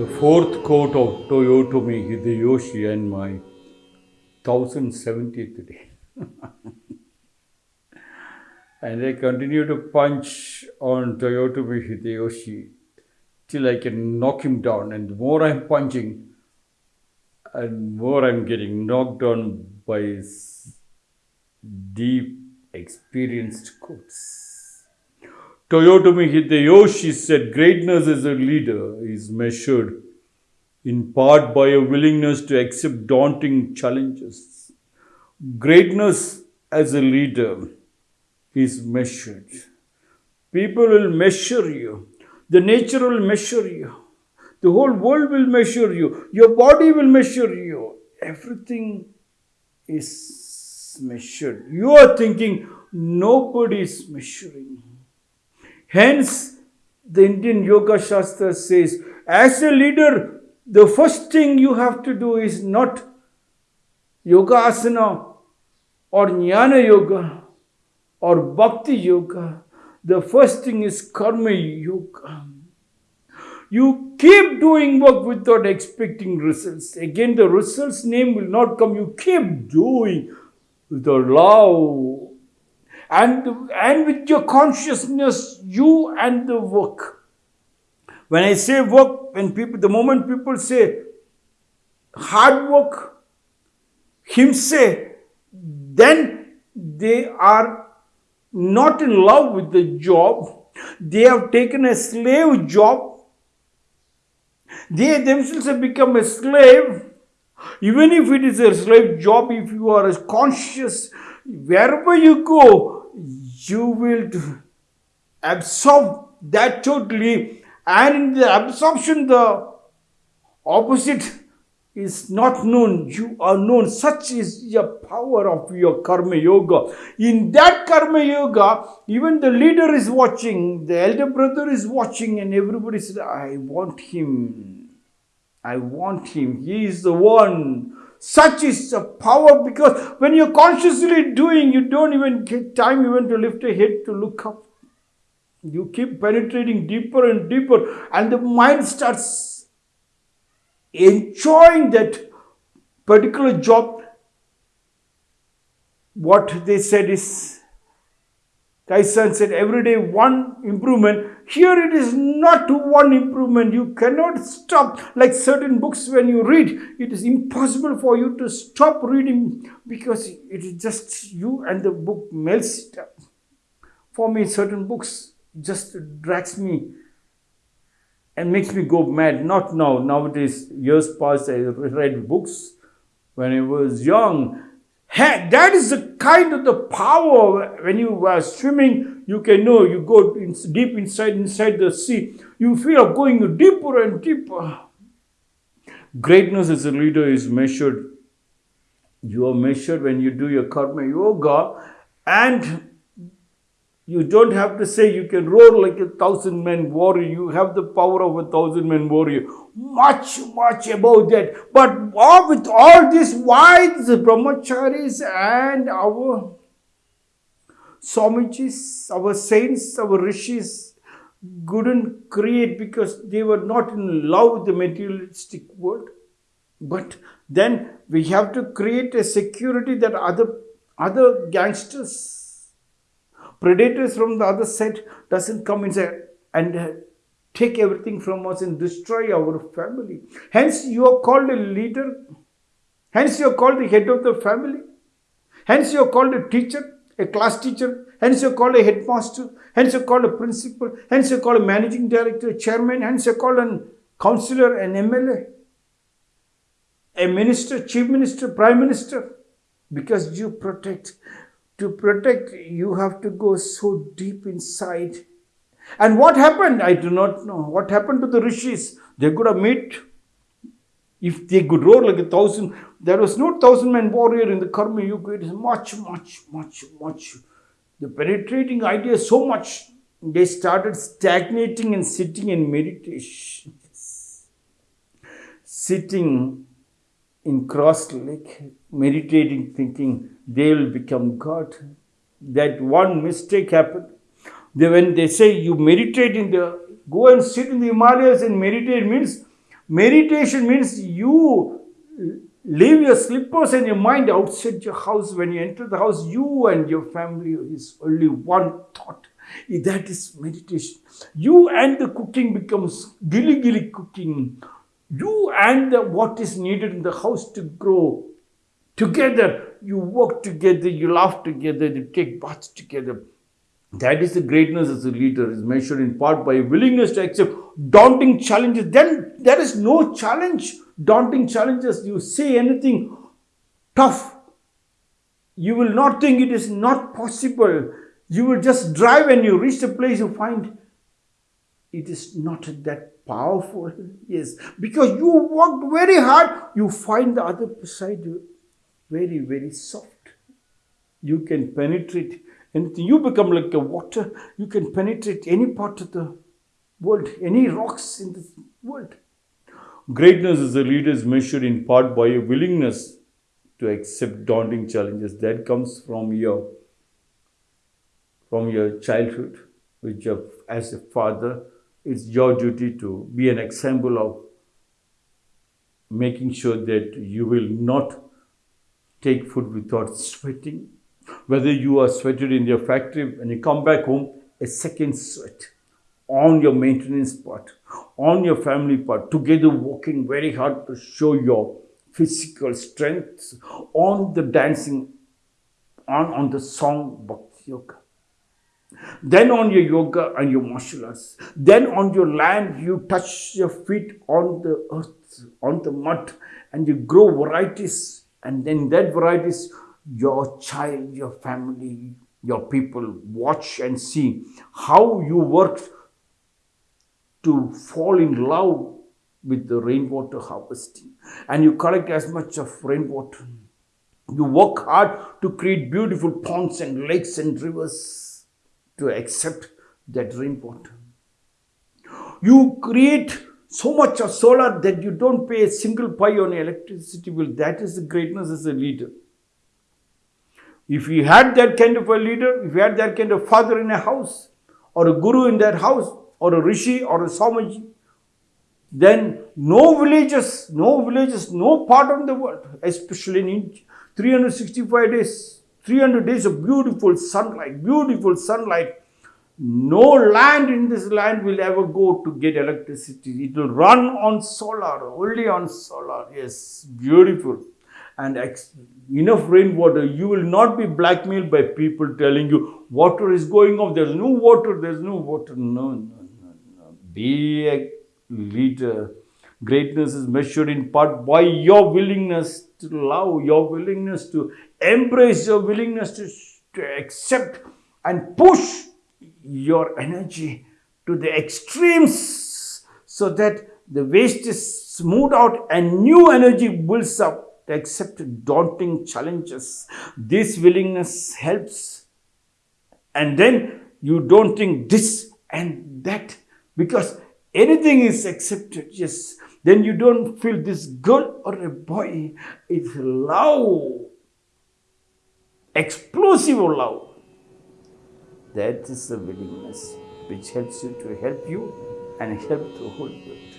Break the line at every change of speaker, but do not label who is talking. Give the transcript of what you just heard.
the fourth coat of Toyotomi Hideyoshi and my 1070th day. and I continue to punch on Toyotomi Hideyoshi till I can knock him down. And the more I'm punching, and more I'm getting knocked down by his deep, experienced quotes. Toyotomi Hideyoshi said, Greatness as a leader is measured in part by a willingness to accept daunting challenges. Greatness as a leader is measured. People will measure you, the nature will measure you, the whole world will measure you, your body will measure you. Everything is measured. You are thinking nobody is measuring. Hence, the Indian Yoga Shastra says, as a leader, the first thing you have to do is not yoga asana or jnana yoga or bhakti yoga. The first thing is karma yoga. You keep doing work without expecting results. Again, the results name will not come. You keep doing the love and, and with your consciousness, you and the work. When I say work, when people, the moment people say hard work, him say, then they are not in love with the job. They have taken a slave job. They themselves have become a slave. Even if it is a slave job, if you are conscious, wherever you go, you will absorb that totally. And in the absorption, the opposite is not known. You are known. Such is the power of your karma yoga. In that karma yoga, even the leader is watching, the elder brother is watching, and everybody says, I want him. I want him. He is the one. Such is the power because when you're consciously doing, you don't even get time even to lift a head to look up. You keep penetrating deeper and deeper, and the mind starts enjoying that particular job. What they said is, Tyson said, every day one improvement. Here it is not one improvement. You cannot stop. Like certain books, when you read, it is impossible for you to stop reading because it is just you and the book melts. For me, certain books just drags me and makes me go mad. Not now. Nowadays, years past, I read books when I was young. That is the kind of the power when you are swimming. You can know you go in, deep inside inside the sea. You feel going deeper and deeper. Greatness as a leader is measured. You are measured when you do your karma yoga, and you don't have to say you can roar like a thousand men warrior. You have the power of a thousand men warrior. Much, much above that. But all, with all these the brahmacharis and our Swamijis, our saints, our rishis couldn't create because they were not in love with the materialistic world. But then we have to create a security that other other gangsters predators from the other side doesn't come inside and uh, take everything from us and destroy our family. Hence, you are called a leader. Hence, you are called the head of the family. Hence, you are called a teacher, a class teacher. Hence, you are called a headmaster. Hence, you are called a principal. Hence, you are called a managing director, a chairman. Hence, you are called a counselor, an MLA, a minister, chief minister, prime minister. Because you protect to protect, you have to go so deep inside. And what happened? I do not know. What happened to the rishis? They could have met. if they could roar like a thousand, there was no thousand man warrior in the Karma Yuga. It is much, much, much, much. The penetrating idea so much, they started stagnating and sitting in meditation. Sitting in cross leg, meditating, thinking, they will become God. That one mistake happened. They, when they say you meditate in the, go and sit in the Himalayas and meditate means Meditation means you leave your slippers and your mind outside your house. When you enter the house, you and your family is only one thought. That is meditation. You and the cooking becomes gilly gilly cooking. You and the, what is needed in the house to grow together. You work together, you laugh together, you take baths together. That is the greatness as a leader, is measured in part by willingness to accept daunting challenges. Then there is no challenge, daunting challenges. You say anything tough, you will not think it is not possible. You will just drive and you reach the place you find it is not that powerful. Yes, because you worked very hard, you find the other side very, very soft. You can penetrate anything. You become like a water. You can penetrate any part of the world, any rocks in the world. Greatness as a leader is measured in part by a willingness to accept daunting challenges. That comes from your from your childhood, which as a father, it's your duty to be an example of making sure that you will not take food without sweating whether you are sweated in your factory and you come back home, a second sweat on your maintenance part, on your family part, together working very hard to show your physical strength, on the dancing, on, on the song Bhakti Yoga. Then on your yoga and your martial arts. Then on your land, you touch your feet on the earth, on the mud, and you grow varieties. And then that varieties your child, your family, your people watch and see how you work to fall in love with the rainwater harvesting and you collect as much of rainwater. You work hard to create beautiful ponds and lakes and rivers to accept that rainwater. You create so much of solar that you don't pay a single pie on electricity bill. That is the greatness as a leader. If you had that kind of a leader, if you had that kind of father in a house, or a guru in that house, or a rishi or a Swamiji, then no villages, no villages, no part of the world, especially in 365 days, 300 days of beautiful sunlight, beautiful sunlight. No land in this land will ever go to get electricity. It will run on solar, only on solar. Yes, beautiful and enough rainwater, you will not be blackmailed by people telling you water is going off, there's no water, there's no water. No, no, no, no. Be a leader. Greatness is measured in part by your willingness to love, your willingness to embrace, your willingness to, to accept and push your energy to the extremes so that the waste is smoothed out and new energy builds up to accept daunting challenges. This willingness helps. And then you don't think this and that because anything is accepted. Yes. Then you don't feel this girl or a boy. It's love. Explosive love. That is the willingness which helps you to help you and help the whole world.